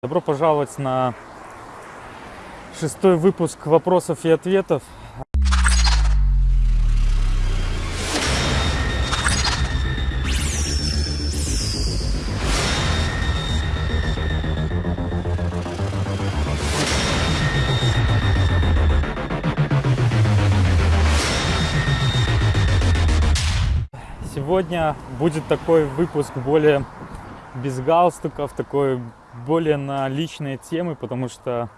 Добро пожаловать на шестой выпуск вопросов и ответов. Сегодня будет такой выпуск более без галстуков, такой более на личные темы, потому что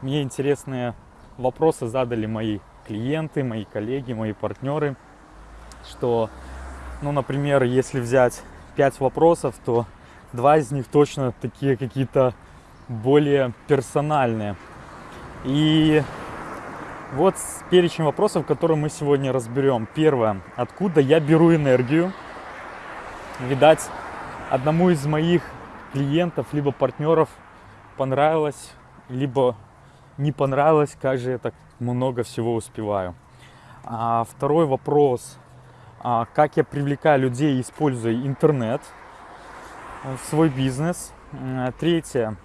мне интересные вопросы задали мои клиенты, мои коллеги, мои партнеры, что, ну, например, если взять 5 вопросов, то два из них точно такие какие-то более персональные. И вот перечень вопросов, которые мы сегодня разберем. Первое. Откуда я беру энергию? Видать, одному из моих клиентов, либо партнеров понравилось, либо не понравилось, как же я так много всего успеваю. А второй вопрос, а как я привлекаю людей, используя интернет в свой бизнес. Третье,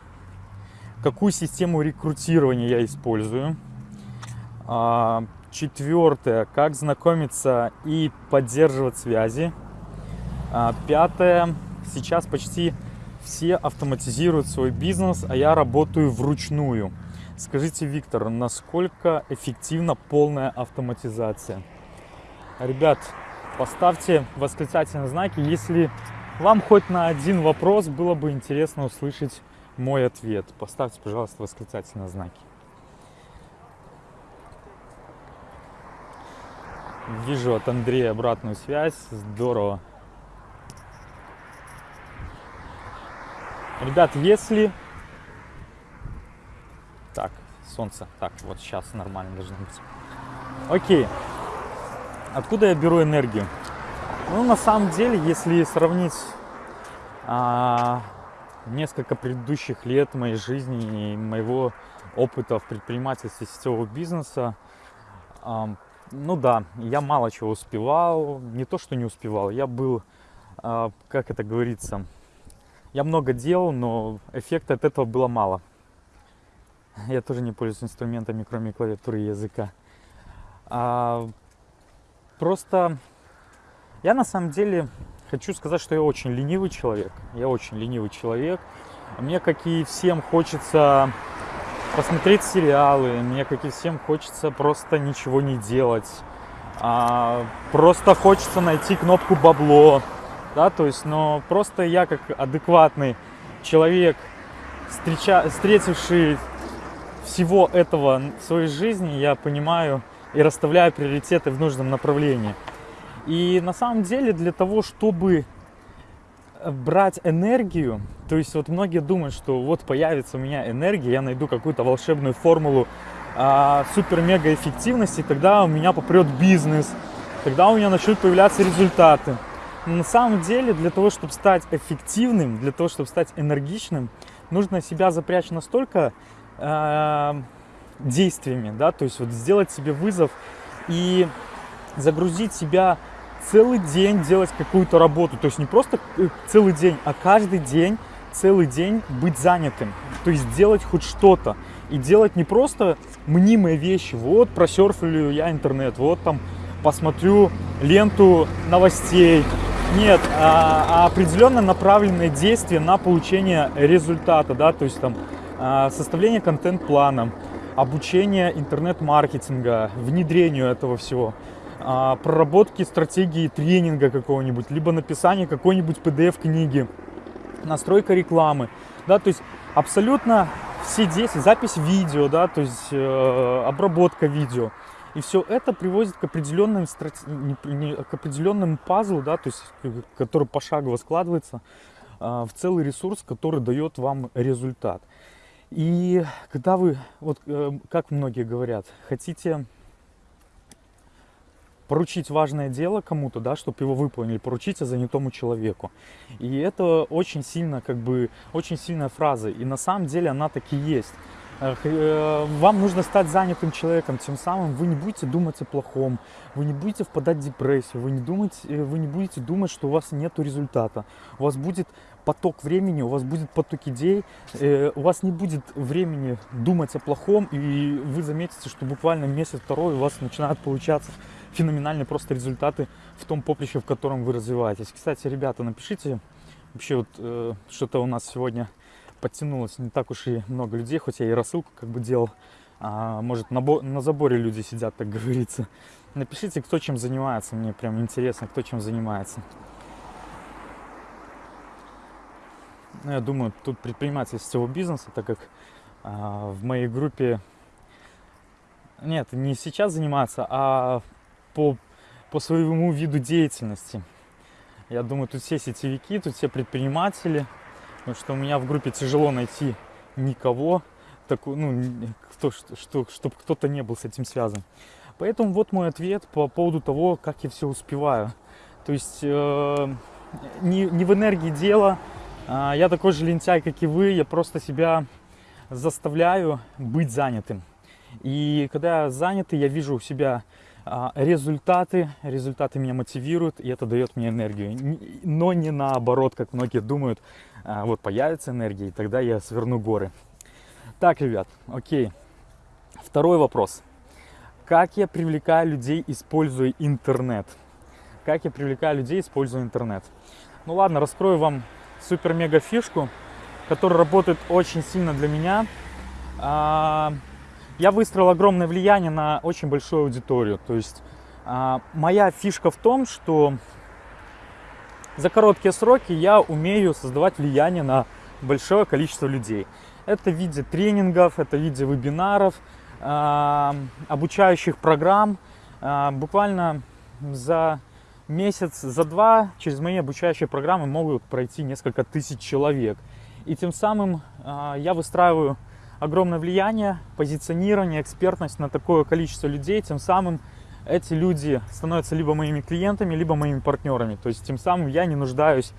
какую систему рекрутирования я использую. А, четвертое, как знакомиться и поддерживать связи. А, пятое, сейчас почти все автоматизируют свой бизнес, а я работаю вручную. Скажите, Виктор, насколько эффективна полная автоматизация? Ребят, поставьте восклицательные знаки, если вам хоть на один вопрос было бы интересно услышать мой ответ. Поставьте, пожалуйста, восклицательные знаки. Вижу от Андрея обратную связь. Здорово. Ребят, если... Так, солнце. Так, вот сейчас нормально должно быть. Окей. Откуда я беру энергию? Ну, на самом деле, если сравнить а, несколько предыдущих лет моей жизни и моего опыта в предпринимательстве сетевого бизнеса, а, ну да, я мало чего успевал. Не то, что не успевал, я был, а, как это говорится, я много делал, но эффекта от этого было мало. Я тоже не пользуюсь инструментами, кроме клавиатуры и языка. А, просто я на самом деле хочу сказать, что я очень ленивый человек. Я очень ленивый человек. Мне, как и всем, хочется посмотреть сериалы. Мне, как и всем, хочется просто ничего не делать. А, просто хочется найти кнопку бабло да, то есть, но просто я как адекватный человек, встреча, встретивший всего этого в своей жизни, я понимаю и расставляю приоритеты в нужном направлении. И на самом деле для того, чтобы брать энергию, то есть вот многие думают, что вот появится у меня энергия, я найду какую-то волшебную формулу а, супер-мега эффективности, тогда у меня попрет бизнес, тогда у меня начнут появляться результаты. Но на самом деле для того, чтобы стать эффективным, для того, чтобы стать энергичным, нужно себя запрячь настолько э, действиями, да, то есть вот сделать себе вызов и загрузить себя целый день делать какую-то работу, то есть не просто э, целый день, а каждый день, целый день быть занятым, то есть делать хоть что-то. И делать не просто мнимые вещи, вот просерфлю я интернет, вот там посмотрю ленту новостей, нет, а, а определенно направленные действия на получение результата, да, то есть там а, составление контент-плана, обучение интернет-маркетинга, внедрению этого всего, а, проработки стратегии тренинга какого-нибудь, либо написание какой-нибудь PDF-книги, настройка рекламы, да, то есть абсолютно все действия, запись видео, да, то есть э, обработка видео – и все это приводит к определенным, к определенным пазлу, да, то есть, который пошагово складывается а, в целый ресурс, который дает вам результат. И когда вы, вот э, как многие говорят, хотите поручить важное дело кому-то, да, чтобы его выполнили, поручите занятому человеку. И это очень сильно, как бы, очень сильная фраза. И на самом деле она таки есть. Э, вам нужно стать занятым человеком, тем самым вы не будете думать о плохом, вы не будете впадать в депрессию, вы не, думаете, э, вы не будете думать, что у вас нет результата. У вас будет поток времени, у вас будет поток идей, э, у вас не будет времени думать о плохом, и вы заметите, что буквально месяц-второй у вас начинают получаться феноменальные просто результаты в том поприще, в котором вы развиваетесь. Кстати, ребята, напишите, вообще вот что-то у нас сегодня подтянулось не так уж и много людей, хоть я и рассылку как бы делал, а, может на, на заборе люди сидят, так говорится. Напишите, кто чем занимается, мне прям интересно, кто чем занимается. Ну, я думаю, тут предприниматель всего бизнеса, так как а, в моей группе, нет, не сейчас заниматься, а по, по своему виду деятельности. Я думаю, тут все сетевики, тут все предприниматели, потому что у меня в группе тяжело найти никого, такой, ну, кто, что, что, чтобы кто-то не был с этим связан. Поэтому вот мой ответ по поводу того, как я все успеваю. То есть э, не, не в энергии дело, э, я такой же лентяй, как и вы, я просто себя заставляю быть занятым. И когда я занятый, я вижу у себя э, результаты, результаты меня мотивируют, и это дает мне энергию. Но не наоборот, как многие думают, вот появится энергия, и тогда я сверну горы. Так, ребят, окей. Второй вопрос. Как я привлекаю людей, используя интернет? Как я привлекаю людей, используя интернет? Ну ладно, раскрою вам супер-мега фишку, которая работает очень сильно для меня. А, я выстроил огромное влияние на очень большую аудиторию. То есть а, моя фишка в том, что за короткие сроки я умею создавать влияние на большое количество людей. Это в виде тренингов, это в виде вебинаров, а, обучающих программ. А, буквально за месяц, за два через мои обучающие программы могут пройти несколько тысяч человек. И тем самым а, я выстраиваю огромное влияние, позиционирование, экспертность на такое количество людей. Тем самым эти люди становятся либо моими клиентами, либо моими партнерами. То есть тем самым я не нуждаюсь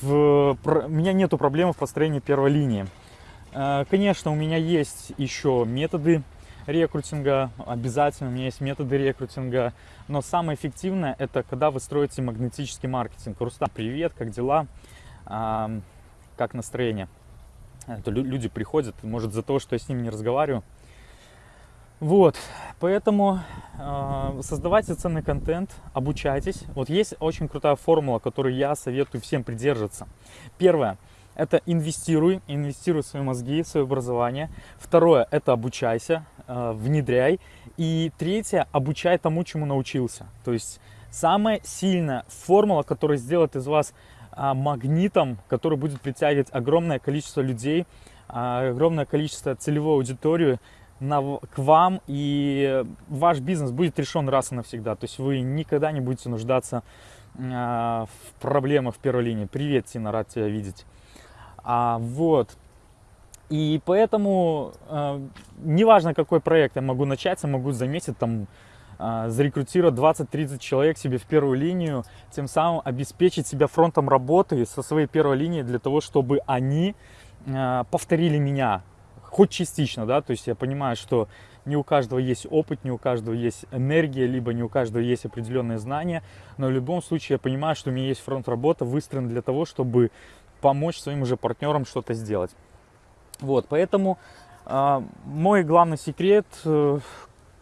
в... У меня нету проблем в построении первой линии. Э, конечно, у меня есть еще методы рекрутинга, обязательно у меня есть методы рекрутинга, но самое эффективное это когда вы строите магнетический маркетинг. Рустам, привет, как дела, как настроение? Это люди приходят, может за то, что я с ними не разговариваю. Вот, поэтому э, создавайте ценный контент, обучайтесь. Вот есть очень крутая формула, которую я советую всем придерживаться. Первое – это инвестируй, инвестируй в свои мозги, в свое образование. Второе, это обучайся, э, внедряй. И третье, обучай тому, чему научился. То есть самая сильная формула, которая сделает из вас а, магнитом, который будет притягивать огромное количество людей, огромное количество целевой аудитории на, к вам, и ваш бизнес будет решен раз и навсегда. То есть вы никогда не будете нуждаться а, в проблемах в первой линии. Привет, Тина, рад тебя видеть. А, вот. И поэтому, э, неважно какой проект я могу начать, я могу заметить там, э, зарекрутировать 20-30 человек себе в первую линию, тем самым обеспечить себя фронтом работы со своей первой линии для того, чтобы они э, повторили меня, хоть частично, да, то есть я понимаю, что не у каждого есть опыт, не у каждого есть энергия, либо не у каждого есть определенные знания, но в любом случае я понимаю, что у меня есть фронт работы выстроен для того, чтобы помочь своим уже партнерам что-то сделать. Вот, поэтому э, мой главный секрет, э,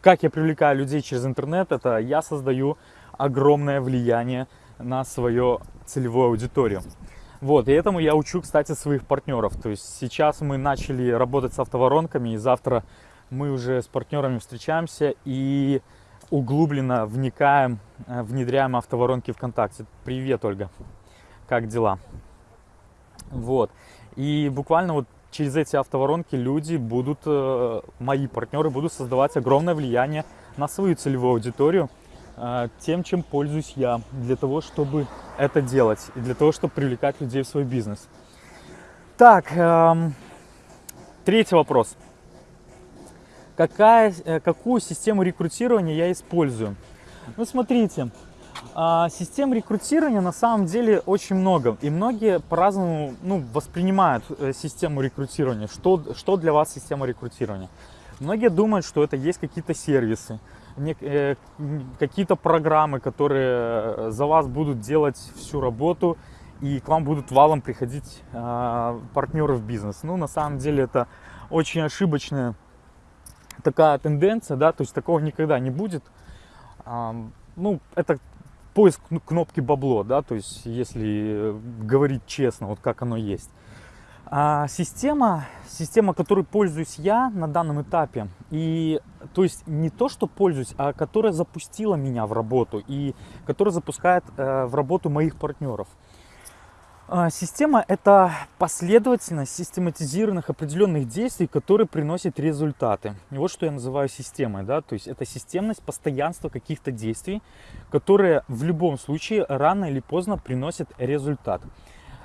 как я привлекаю людей через интернет, это я создаю огромное влияние на свою целевую аудиторию. Вот, и этому я учу, кстати, своих партнеров. То есть сейчас мы начали работать с автоворонками, и завтра мы уже с партнерами встречаемся и углубленно вникаем, э, внедряем автоворонки ВКонтакте. Привет, Ольга, как дела? Вот. И буквально вот через эти автоворонки люди будут, э, мои партнеры будут создавать огромное влияние на свою целевую аудиторию тем, чем пользуюсь я, для того, чтобы это делать и для того, чтобы привлекать людей в свой бизнес. Так, эм, третий вопрос. Какая, э, какую систему рекрутирования я использую? Ну, смотрите, а, систем рекрутирования на самом деле очень много. И многие по-разному ну, воспринимают э, систему рекрутирования. Что, что для вас система рекрутирования? Многие думают, что это есть какие-то сервисы, какие-то программы, которые э, за вас будут делать всю работу и к вам будут валом приходить э, партнеры в бизнес. Ну, на самом деле это очень ошибочная такая тенденция, да, то есть такого никогда не будет. Э, ну, это поиск кнопки бабло, да, то есть если говорить честно, вот как оно есть. А система, система, которой пользуюсь я на данном этапе, и то есть не то, что пользуюсь, а которая запустила меня в работу и которая запускает э, в работу моих партнеров. А, система – это последовательность систематизированных определенных действий, которые приносят результаты. И вот что я называю системой. Да? То есть это системность, постоянство каких-то действий, которые в любом случае рано или поздно приносят результат.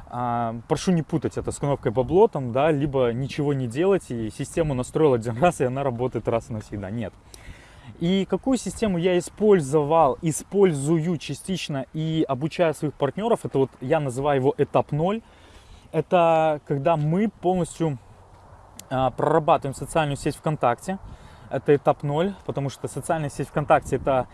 Прошу не путать это с кнопкой бабло, там, да, либо ничего не делать, и систему настроил один раз, и она работает раз и навсегда. Нет. И какую систему я использовал, использую частично и обучаю своих партнеров, это вот я называю его этап 0. Это когда мы полностью а, прорабатываем социальную сеть ВКонтакте. Это этап 0, потому что социальная сеть ВКонтакте это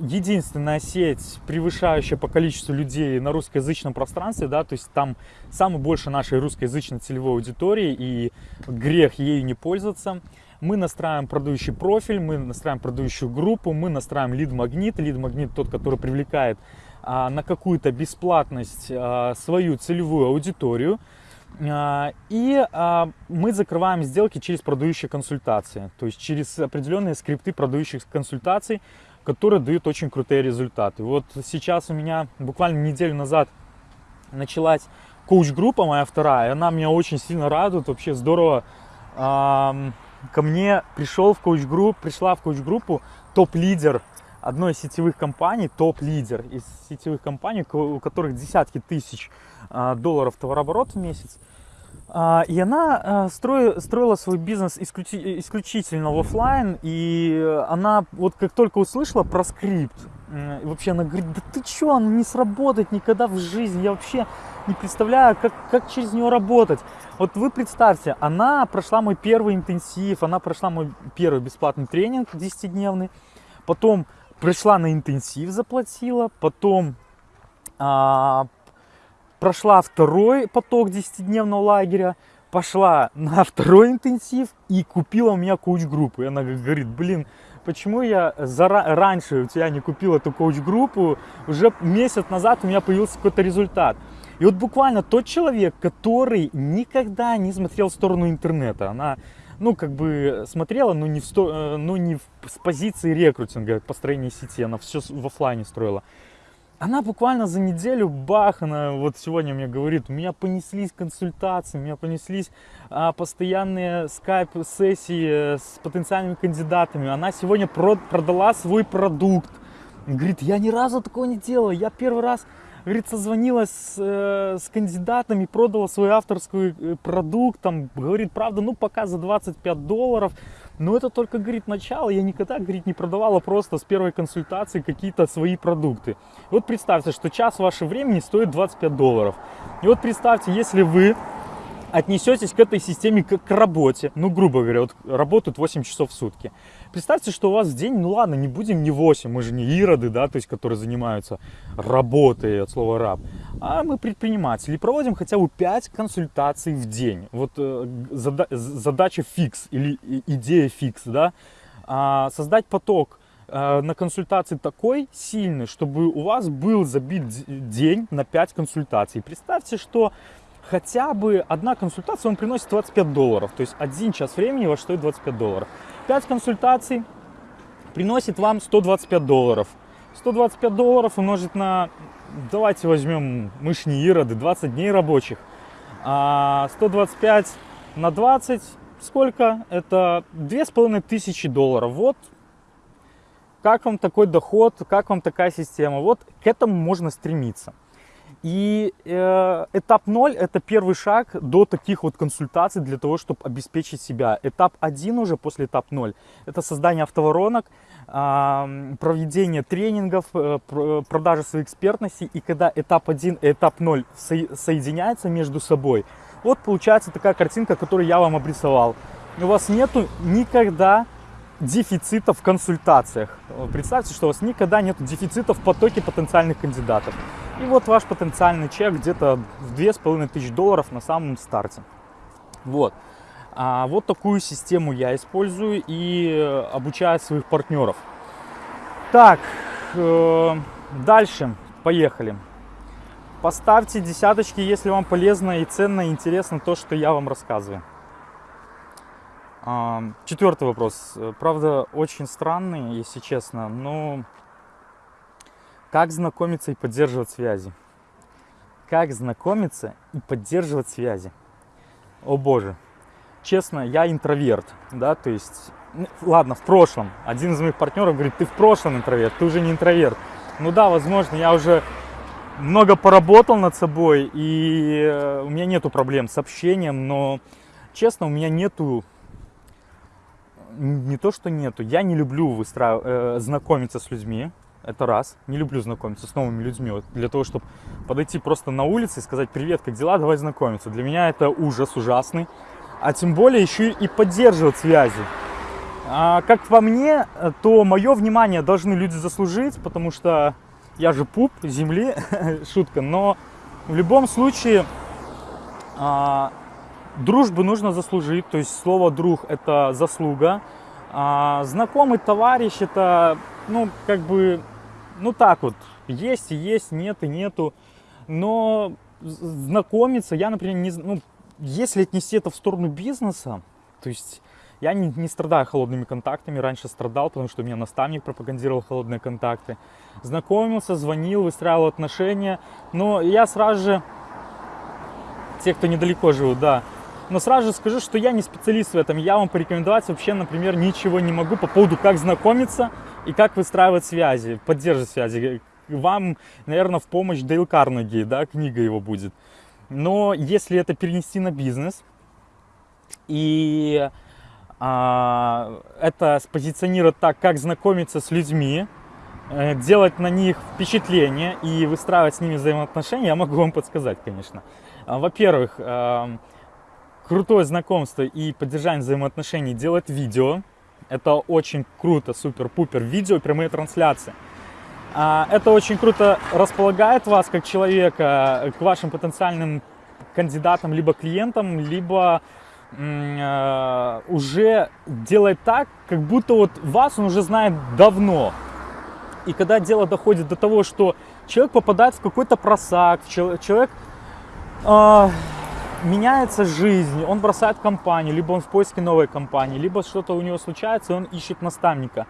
единственная сеть, превышающая по количеству людей на русскоязычном пространстве, да, то есть там самое больше нашей русскоязычной целевой аудитории, и грех ею не пользоваться. Мы настраиваем продающий профиль, мы настраиваем продающую группу, мы настраиваем лид-магнит. Лид-магнит тот, который привлекает а, на какую-то бесплатность а, свою целевую аудиторию. А, и а, мы закрываем сделки через продающие консультации, то есть через определенные скрипты продающих консультаций, которые дают очень крутые результаты. Вот сейчас у меня буквально неделю назад началась коуч-группа моя вторая, она меня очень сильно радует, вообще здорово. Ко мне пришел в коуч-группу, пришла в коуч-группу топ-лидер одной из сетевых компаний, топ-лидер из сетевых компаний, у которых десятки тысяч а, долларов товарооборот в месяц. А, и она а, строила свой бизнес исключительно в офлайн, и она вот как только услышала про скрипт, вообще она говорит, да ты чё, он не сработает никогда в жизни, я вообще не представляю, как, как через него работать. Вот вы представьте, она прошла мой первый интенсив, она прошла мой первый бесплатный тренинг 10-дневный, потом пришла на интенсив, заплатила, потом а, прошла второй поток 10-дневного лагеря, пошла на второй интенсив и купила у меня коуч-группу. И она говорит, блин, почему я зара... раньше у тебя не купил эту коуч-группу, уже месяц назад у меня появился какой-то результат. И вот буквально тот человек, который никогда не смотрел в сторону интернета, она, ну, как бы смотрела, но не, в сто... Э, но не в... с позиции рекрутинга, построения сети, она все в офлайне строила она буквально за неделю, бах, она вот сегодня мне говорит, у меня понеслись консультации, у меня понеслись а, постоянные скайп-сессии с потенциальными кандидатами. Она сегодня прод, продала свой продукт. Говорит, я ни разу такого не делала, я первый раз говорит, созвонилась с, э, с кандидатами, продала свой авторский э, продукт, там, говорит, правда, ну, пока за 25 долларов, но это только, говорит, начало. Я никогда, говорит, не продавала просто с первой консультации какие-то свои продукты. Вот представьте, что час вашего времени стоит 25 долларов. И вот представьте, если вы отнесетесь к этой системе как к работе, ну, грубо говоря, вот работают 8 часов в сутки. Представьте, что у вас в день, ну ладно, не будем не 8, мы же не ироды, да, то есть, которые занимаются работой от слова раб, а мы предприниматели, проводим хотя бы 5 консультаций в день. Вот э, зада задача фикс или идея фикс, да, а, создать поток э, на консультации такой сильный, чтобы у вас был забит день на 5 консультаций. Представьте, что хотя бы одна консультация, он приносит 25 долларов. То есть один час времени ваш стоит 25 долларов. 5 консультаций приносит вам 125 долларов. 125 долларов умножить на, давайте возьмем мышни ироды, 20 дней рабочих. А 125 на 20, сколько? Это 2500 долларов. Вот как вам такой доход, как вам такая система. Вот к этому можно стремиться. И э, этап 0 это первый шаг до таких вот консультаций для того, чтобы обеспечить себя. Этап 1 уже после этап 0 это создание автоворонок, э, проведение тренингов, э, продажа своей экспертности. И когда этап 1 и этап 0 со соединяются между собой, вот получается такая картинка, которую я вам обрисовал. У вас нету никогда дефицита в консультациях. Представьте, что у вас никогда нет дефицита в потоке потенциальных кандидатов. И вот ваш потенциальный чек где-то в 2500 долларов на самом старте. Вот. А вот такую систему я использую и обучаю своих партнеров. Так, э, дальше, поехали. Поставьте десяточки, если вам полезно и ценно, и интересно то, что я вам рассказываю. Четвертый вопрос. Правда, очень странный, если честно, но как знакомиться и поддерживать связи? Как знакомиться и поддерживать связи? О боже, честно, я интроверт, да, то есть, ну, ладно, в прошлом. Один из моих партнеров говорит, ты в прошлом интроверт, ты уже не интроверт. Ну да, возможно, я уже много поработал над собой, и э, у меня нету проблем с общением, но, честно, у меня нету, не то, что нету, я не люблю выстраивать, э, знакомиться с людьми, это раз. Не люблю знакомиться с новыми людьми. Вот для того, чтобы подойти просто на улице и сказать «Привет, как дела? Давай знакомиться». Для меня это ужас ужасный а тем более еще и поддерживать связи. А, как по мне, то мое внимание должны люди заслужить, потому что я же пуп земли, шутка, но в любом случае а, дружбу нужно заслужить, то есть слово друг это заслуга, а знакомый товарищ это, ну, как бы, ну так вот, есть и есть, нет и нету, но знакомиться, я, например, не, ну, если отнести это в сторону бизнеса, то есть я не, не страдаю холодными контактами, раньше страдал, потому что у меня наставник пропагандировал холодные контакты. Знакомился, звонил, выстраивал отношения, но я сразу же, те, кто недалеко живут, да, но сразу же скажу, что я не специалист в этом, я вам порекомендовать вообще, например, ничего не могу по поводу, как знакомиться и как выстраивать связи, поддерживать связи. Вам, наверное, в помощь Дейл Карнеги, да, книга его будет. Но если это перенести на бизнес и а, это спозиционировать так, как знакомиться с людьми, э, делать на них впечатление и выстраивать с ними взаимоотношения, я могу вам подсказать, конечно. А, во-первых, а, крутое знакомство и поддержание взаимоотношений делать видео. Это очень круто, супер-пупер. Видео, прямые трансляции. А, это очень круто располагает вас как человека к вашим потенциальным кандидатам, либо клиентам, либо э, уже делает так, как будто вот вас он уже знает давно. И когда дело доходит до того, что человек попадает в какой-то просак, человек э, меняется жизнь, он бросает компанию, либо он в поиске новой компании, либо что-то у него случается, и он ищет наставника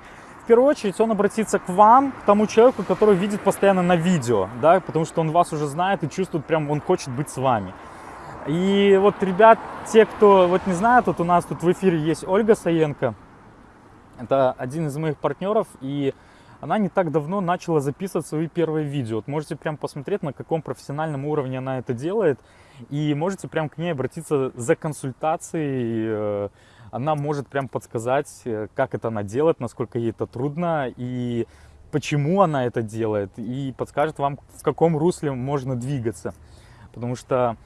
первую очередь он обратится к вам, к тому человеку, который видит постоянно на видео, да, потому что он вас уже знает и чувствует, прям он хочет быть с вами. И вот, ребят, те, кто вот не знает, вот у нас тут в эфире есть Ольга Саенко, это один из моих партнеров, и она не так давно начала записывать свои первые видео. Вот можете прям посмотреть, на каком профессиональном уровне она это делает, и можете прям к ней обратиться за консультацией, э, она может прям подсказать, э, как это она делает, насколько ей это трудно и почему она это делает, и подскажет вам, в каком русле можно двигаться. Потому что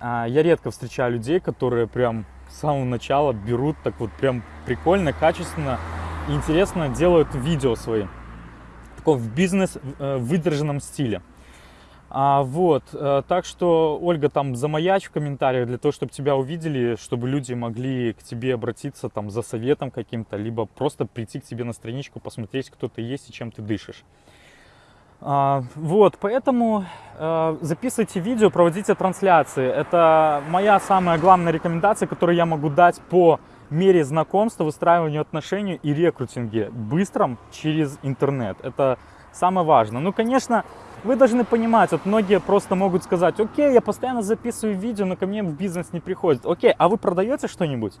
а, я редко встречаю людей, которые прям с самого начала берут так вот прям прикольно, качественно интересно делают видео свои. Такого в бизнес э, выдержанном стиле. А, вот, э, так что, Ольга, там замаяч в комментариях для того, чтобы тебя увидели, чтобы люди могли к тебе обратиться там за советом каким-то, либо просто прийти к тебе на страничку, посмотреть, кто ты есть и чем ты дышишь. А, вот, поэтому э, записывайте видео, проводите трансляции. Это моя самая главная рекомендация, которую я могу дать по мере знакомства, выстраиванию отношений и рекрутинге быстром через интернет. Это самое важное. Ну, конечно, вы должны понимать, вот многие просто могут сказать, окей, я постоянно записываю видео, но ко мне в бизнес не приходит. Окей, а вы продаете что-нибудь?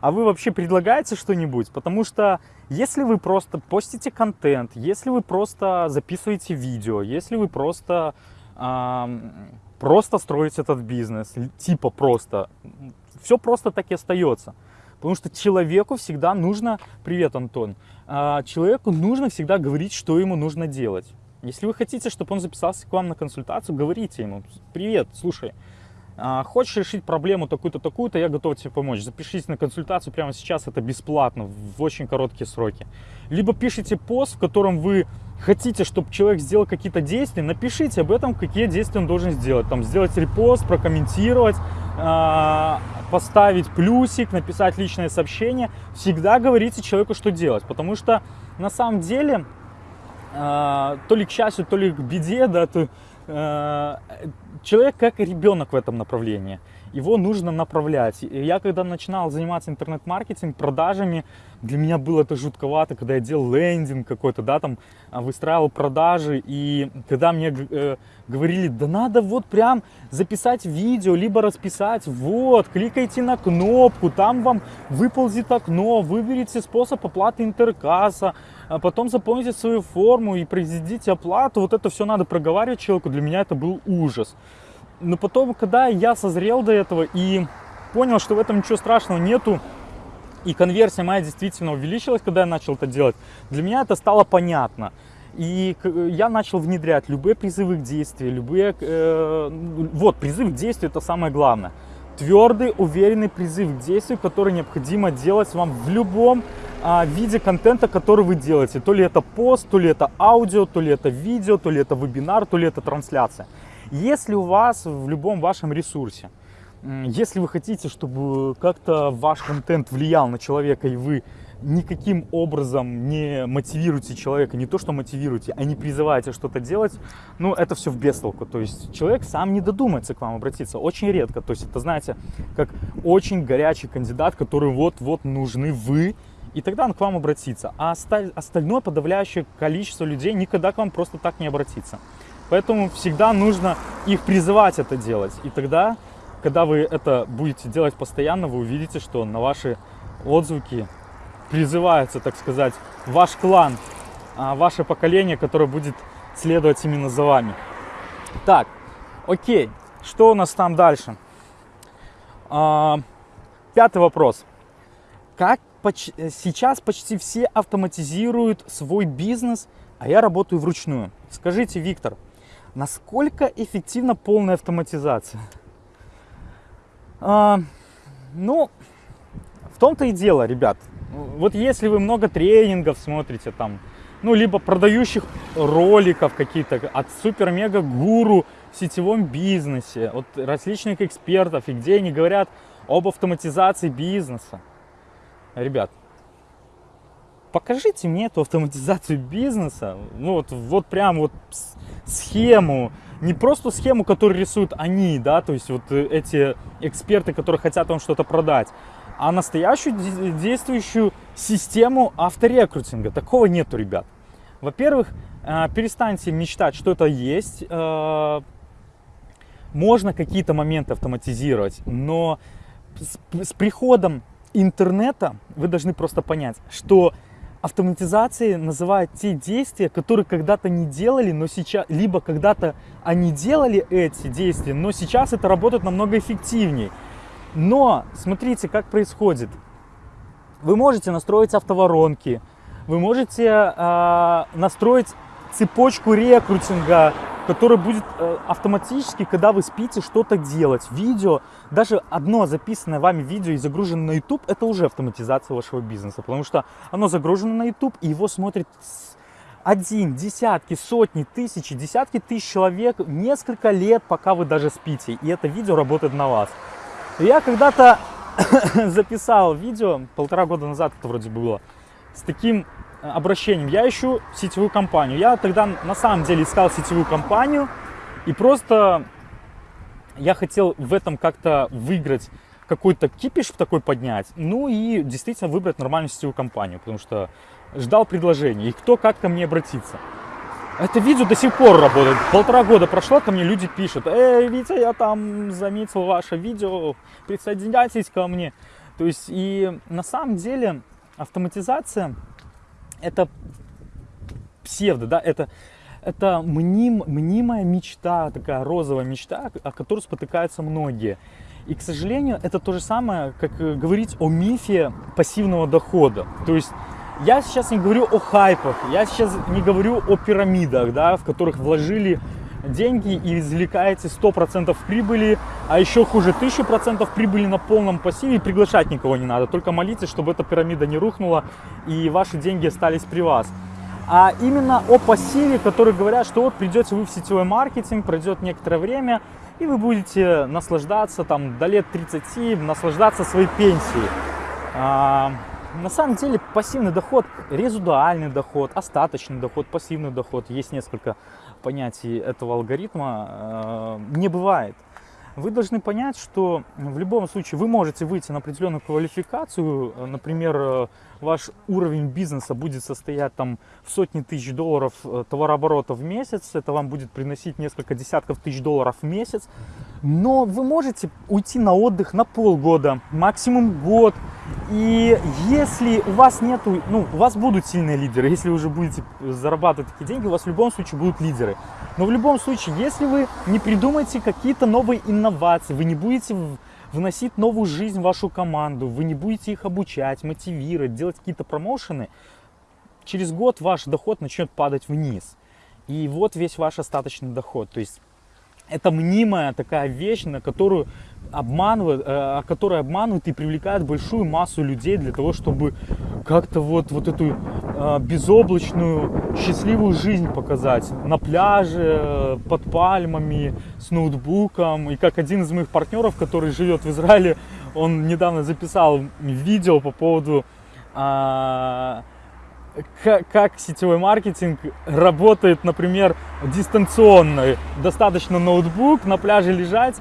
А вы вообще предлагаете что-нибудь? Потому что если вы просто постите контент, если вы просто записываете видео, если вы просто, э, просто строите этот бизнес, типа просто, все просто так и остается. Потому что человеку всегда нужно, привет, Антон, э, человеку нужно всегда говорить, что ему нужно делать. Если вы хотите, чтобы он записался к вам на консультацию, говорите ему, привет, слушай, А, хочешь решить проблему такую-то, такую-то, я готов тебе помочь. Запишись на консультацию прямо сейчас, это бесплатно, в очень короткие сроки. Либо пишите пост, в котором вы хотите, чтобы человек сделал какие-то действия, напишите об этом, какие действия он должен сделать. Там сделать репост, прокомментировать, а, поставить плюсик, написать личное сообщение. Всегда говорите человеку, что делать, потому что на самом деле а, то ли к счастью, то ли к беде, да, то, человек как ребенок в этом направлении. Его нужно направлять. Я когда начинал заниматься интернет-маркетинг, продажами, для меня было это жутковато, когда я делал лендинг какой-то, да, там а, выстраивал продажи, и когда мне э, говорили, да надо вот прям записать видео, либо расписать, вот, кликайте на кнопку, там вам выползет окно, выберите способ оплаты интеркасса, а потом заполните свою форму и произведите оплату, вот это все надо проговаривать человеку, для меня это был ужас. Но потом, когда я созрел до этого и понял, что в этом ничего страшного нету, и конверсия моя действительно увеличилась, когда я начал это делать, для меня это стало понятно. И я начал внедрять любые призывы к действию, любые... Э, вот, призыв к действию – это самое главное. Твердый, уверенный призыв к действию, который необходимо делать вам в любом а, виде контента, который вы делаете. То ли это пост, то ли это аудио, то ли это видео, то ли это вебинар, то ли это трансляция. Если у вас в любом вашем ресурсе, если вы хотите, чтобы как-то ваш контент влиял на человека, и вы никаким образом не мотивируете человека, не то что мотивируете, а не призываете что-то делать, ну, это все в бестолку. То есть человек сам не додумается к вам обратиться, очень редко. То есть это, знаете, как очень горячий кандидат, который вот-вот нужны вы, и тогда он к вам обратится. А остальное подавляющее количество людей никогда к вам просто так не обратится. Поэтому всегда нужно их призывать это делать. И тогда, когда вы это будете делать постоянно, вы увидите, что на ваши отзвуки призывается, так сказать, ваш клан, а, ваше поколение, которое будет следовать именно за вами. Так, окей, что у нас там дальше? А, пятый вопрос. Как поч сейчас почти все автоматизируют свой бизнес, а я работаю вручную? Скажите, Виктор, Насколько эффективна полная автоматизация? А, ну, в том-то и дело, ребят. Вот если вы много тренингов смотрите там, ну, либо продающих роликов какие-то от супер-мега-гуру в сетевом бизнесе, от различных экспертов, и где они говорят об автоматизации бизнеса. Ребят, покажите мне эту автоматизацию бизнеса, ну вот, вот прям вот схему, не просто схему, которую рисуют они, да, то есть вот э, эти эксперты, которые хотят вам что-то продать, а настоящую действующую систему авторекрутинга. Такого нету, ребят. Во-первых, э, перестаньте мечтать, что это есть. Э, можно какие-то моменты автоматизировать, но с приходом интернета вы должны просто понять, что автоматизацией называют те действия, которые когда-то не делали, но сейчас, либо когда-то они делали эти действия, но сейчас это работает намного эффективнее. Но смотрите, как происходит. Вы можете настроить автоворонки, вы можете э, настроить цепочку рекрутинга, который будет э, автоматически, когда вы спите, что-то делать. Видео, даже одно записанное вами видео и загруженное на YouTube, это уже автоматизация вашего бизнеса, потому что оно загружено на YouTube, и его смотрит один, десятки, сотни, тысячи, десятки тысяч человек несколько лет, пока вы даже спите, и это видео работает на вас. Я когда-то записал видео, полтора года назад это вроде было, с таким обращением. Я ищу сетевую компанию. Я тогда на самом деле искал сетевую компанию и просто я хотел в этом как-то выиграть какой-то кипиш в такой поднять, ну и действительно выбрать нормальную сетевую компанию, потому что ждал предложения, и кто как ко мне обратиться. Это видео до сих пор работает. Полтора года прошло, ко мне люди пишут, эй, Витя, я там заметил ваше видео, присоединяйтесь ко мне. То есть и на самом деле автоматизация это псевдо, да, это, это мним, мнимая мечта, такая розовая мечта, о которой спотыкаются многие. И, к сожалению, это то же самое, как э, говорить о мифе пассивного дохода. То есть я сейчас не говорю о хайпах, я сейчас не говорю о пирамидах, да, в которых вложили деньги и извлекаете 100% прибыли, а еще хуже 1000% прибыли на полном пассиве и приглашать никого не надо. Только молитесь, чтобы эта пирамида не рухнула и ваши деньги остались при вас. А именно о пассиве, которые говорят, что вот придете вы в сетевой маркетинг, пройдет некоторое время, и вы будете наслаждаться там до лет 30, наслаждаться своей пенсией. А, на самом деле пассивный доход, резудуальный доход, остаточный доход, пассивный доход, есть несколько понятий этого алгоритма, э, не бывает. Вы должны понять, что в любом случае вы можете выйти на определенную квалификацию, например, э, ваш уровень бизнеса будет состоять там в сотни тысяч долларов э, товарооборота в месяц, это вам будет приносить несколько десятков тысяч долларов в месяц, но вы можете уйти на отдых на полгода, максимум год, и если у вас нету, ну, у вас будут сильные лидеры, если вы уже будете зарабатывать такие деньги, у вас в любом случае будут лидеры. Но в любом случае, если вы не придумаете какие-то новые инновации, вы не будете вносить новую жизнь в вашу команду, вы не будете их обучать, мотивировать, делать какие-то промоушены, через год ваш доход начнет падать вниз. И вот весь ваш остаточный доход. То есть это мнимая такая вещь, на которую обманывают, э, которые обманывают и привлекают большую массу людей для того, чтобы как-то вот, вот эту э, безоблачную, счастливую жизнь показать. На пляже, под пальмами, с ноутбуком. И как один из моих партнеров, который живет в Израиле, он недавно записал видео по поводу э, как, сетевой маркетинг работает, например, дистанционно. Достаточно ноутбук, на пляже лежать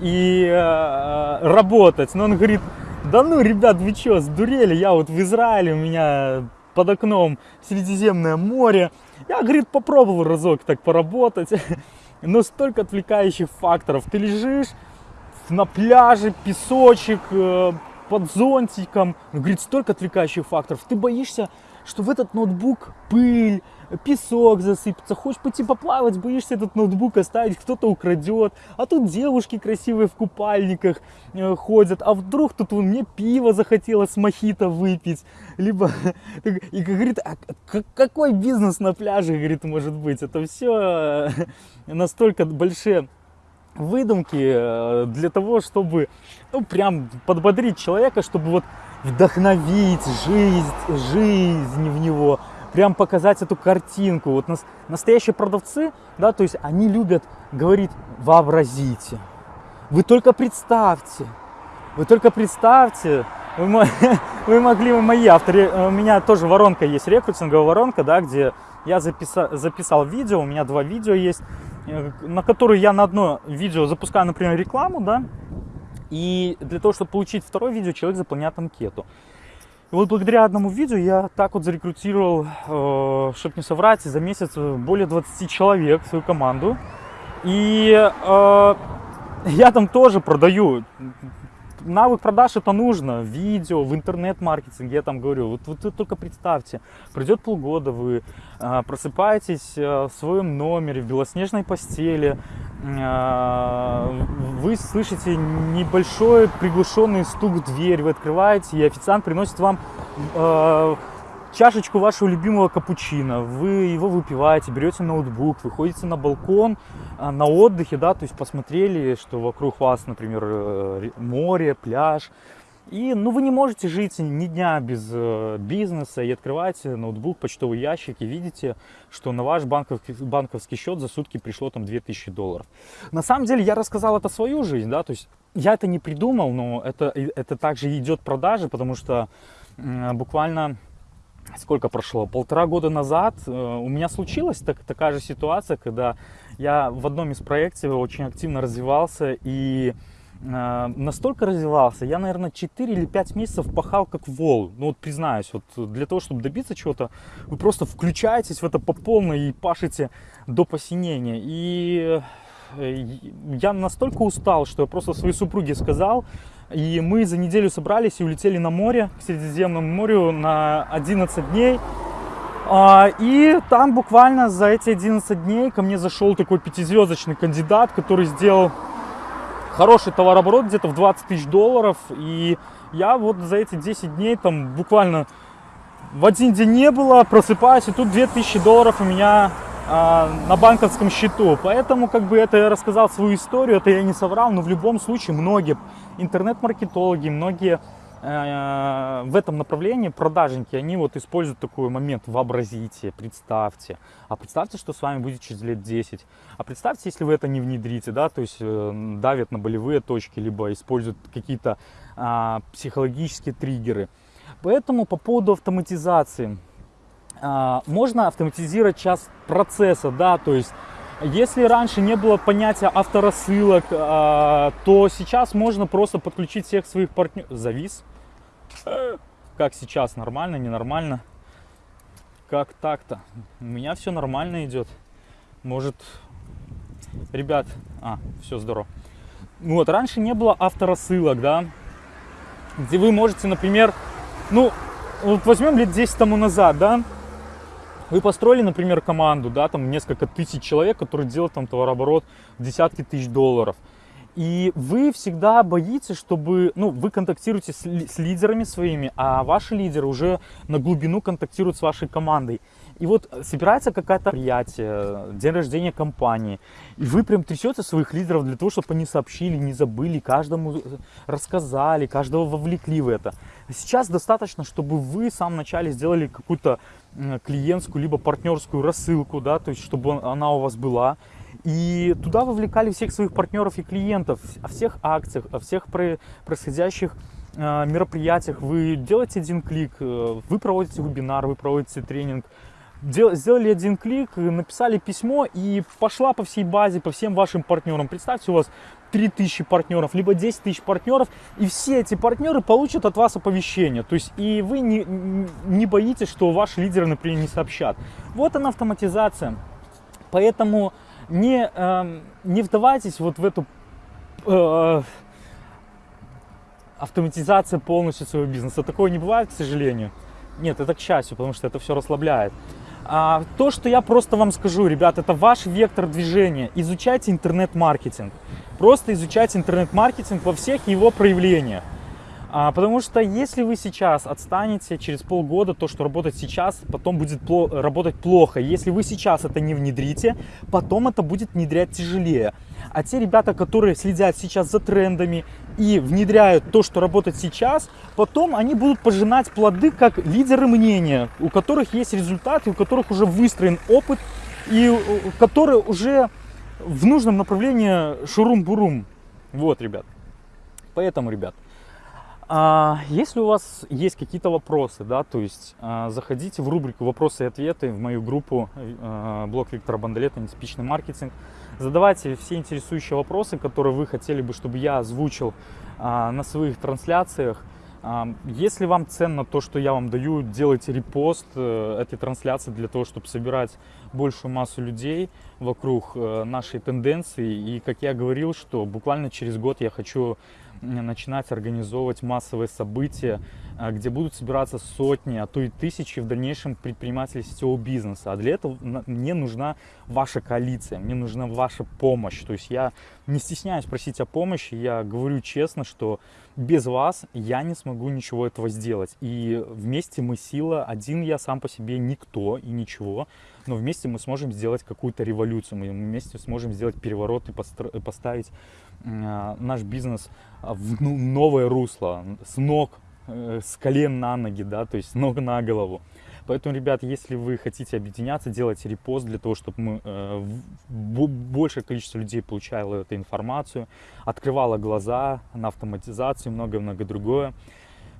и э, работать. Но он говорит, да ну, ребят, вы что, сдурели? Я вот в Израиле, у меня под окном Средиземное море. Я, говорит, попробовал разок так поработать. Но столько отвлекающих факторов. Ты лежишь на пляже, песочек, э, под зонтиком. Он говорит, столько отвлекающих факторов. Ты боишься что в этот ноутбук пыль, песок засыпется, хочешь пойти поплавать, боишься этот ноутбук оставить, кто-то украдет, а тут девушки красивые в купальниках э, ходят, а вдруг тут вон, мне пиво захотелось мохито выпить, либо, и говорит, а какой бизнес на пляже, говорит, может быть, это все э, настолько большие выдумки э, для того, чтобы, ну, прям подбодрить человека, чтобы вот вдохновить жизнь, жизнь в него, прям показать эту картинку. Вот нас, настоящие продавцы, да, то есть они любят говорить, вообразите, вы только представьте, вы только представьте, вы, вы могли, вы мои авторы, у меня тоже воронка есть, рекрутинговая воронка, да, где я записал, записал видео, у меня два видео есть, э, на которые я на одно видео запускаю, например, рекламу, да, и для того, чтобы получить второе видео, человек заполняет анкету. И вот благодаря одному видео я так вот зарекрутировал, э, чтобы не соврать, за месяц более 20 человек в свою команду. И э, я там тоже продаю навык продаж это нужно, видео, в интернет-маркетинге, я там говорю, вот, вот вы только представьте, пройдет полгода, вы э, просыпаетесь э, в своем номере, в белоснежной постели, э, вы слышите небольшой приглушенный стук в дверь, вы открываете, и официант приносит вам э, чашечку вашего любимого капучино, вы его выпиваете, берете ноутбук, выходите на балкон, а, на отдыхе, да, то есть посмотрели, что вокруг вас, например, э, море, пляж, и, ну, вы не можете жить ни дня без э, бизнеса и открываете ноутбук, почтовый ящик и видите, что на ваш банковский, банковский счет за сутки пришло там 2000 долларов. На самом деле я рассказал это свою жизнь, да, то есть я это не придумал, но это, это также идет продажи, потому что э, буквально сколько прошло, полтора года назад э, у меня случилась так, такая же ситуация, когда я в одном из проектов очень активно развивался и э, настолько развивался, я, наверное, 4 или 5 месяцев пахал как вол. Ну вот признаюсь, вот для того, чтобы добиться чего-то, вы просто включаетесь в это по полной и пашете до посинения. И э, я настолько устал, что я просто своей супруге сказал, и мы за неделю собрались и улетели на море, к Средиземному морю на 11 дней. А, и там буквально за эти 11 дней ко мне зашел такой пятизвездочный кандидат, который сделал хороший товарооборот, где-то в 20 тысяч долларов. И я вот за эти 10 дней там буквально в один день не было, просыпаюсь, и тут 2000 долларов у меня на банковском счету. Поэтому как бы это я рассказал свою историю, это я не соврал, но в любом случае многие интернет-маркетологи, многие э, в этом направлении продажники, они вот используют такой момент, вообразите, представьте. А представьте, что с вами будет через лет 10. А представьте, если вы это не внедрите, да, то есть э, давят на болевые точки, либо используют какие-то э, психологические триггеры. Поэтому по поводу автоматизации. Э, можно автоматизировать час процесса, да, то есть если раньше не было понятия авторассылок, э, то сейчас можно просто подключить всех своих партнеров. Завис. Как сейчас, нормально, ненормально? Как так-то? У меня все нормально идет. Может, ребят, а, все здорово. Вот, раньше не было авторассылок, да, где вы можете, например, ну, вот возьмем лет 10 тому назад, да, вы построили, например, команду, да, там несколько тысяч человек, которые делают там товарооборот в десятки тысяч долларов. И вы всегда боитесь, чтобы, ну, вы контактируете с, с лидерами своими, а ваши лидеры уже на глубину контактируют с вашей командой. И вот собирается какое-то мероприятие, день рождения компании, и вы прям трясете своих лидеров для того, чтобы они сообщили, не забыли, каждому рассказали, каждого вовлекли в это. Сейчас достаточно, чтобы вы в самом начале сделали какую-то клиентскую либо партнерскую рассылку, да, то есть чтобы она у вас была, и туда вовлекали всех своих партнеров и клиентов, о всех акциях, о всех происходящих э, мероприятиях. Вы делаете один клик, э, вы проводите вебинар, вы проводите тренинг, сделали один клик, написали письмо и пошла по всей базе, по всем вашим партнерам. Представьте, у вас 3000 партнеров, либо 10 тысяч партнеров, и все эти партнеры получат от вас оповещение. То есть, и вы не, не боитесь, что ваши лидеры, например, не сообщат. Вот она автоматизация. Поэтому не, э, не вдавайтесь вот в эту э, автоматизацию полностью своего бизнеса. Такого не бывает, к сожалению. Нет, это к счастью, потому что это все расслабляет. А, то, что я просто вам скажу, ребят, это ваш вектор движения. Изучайте интернет-маркетинг. Просто изучайте интернет-маркетинг во всех его проявлениях. А, потому что если вы сейчас отстанете через полгода, то, что работает сейчас, потом будет пло работать плохо. Если вы сейчас это не внедрите, потом это будет внедрять тяжелее. А те ребята, которые следят сейчас за трендами и внедряют то, что работает сейчас, потом они будут пожинать плоды как лидеры мнения, у которых есть результаты, у которых уже выстроен опыт и которые уже в нужном направлении шурум-бурум. Вот, ребят. Поэтому, ребят, а, если у вас есть какие-то вопросы, да, то есть а, заходите в рубрику «Вопросы и ответы» в мою группу а, блог Виктора Бондолета «Нетипичный маркетинг». Задавайте все интересующие вопросы, которые вы хотели бы, чтобы я озвучил на своих трансляциях. Если вам ценно то, что я вам даю, делайте репост э, этой трансляции для того, чтобы собирать большую массу людей вокруг э, нашей тенденции. И как я говорил, что буквально через год я хочу начинать организовывать массовые события, а, где будут собираться сотни, а то и тысячи в дальнейшем предпринимателей сетевого бизнеса. А для этого мне нужна ваша коалиция, мне нужна ваша помощь. То есть я не стесняюсь просить о помощи, я говорю честно, что без вас я не смогу ничего этого сделать. И вместе мы сила, один я сам по себе никто и ничего, но вместе мы сможем сделать какую-то революцию, мы вместе сможем сделать переворот и поставить наш бизнес в ну, новое русло, с ног, э, с колен на ноги, да, то есть ног на голову. Поэтому, ребят, если вы хотите объединяться, делайте репост для того, чтобы мы, э, большее количество людей получало эту информацию, открывало глаза на автоматизацию, многое-многое другое.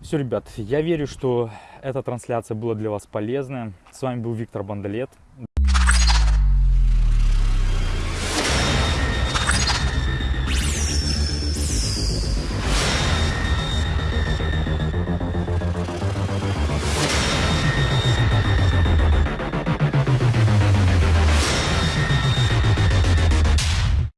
Все, ребят, я верю, что эта трансляция была для вас полезная. С вами был Виктор Бандалет.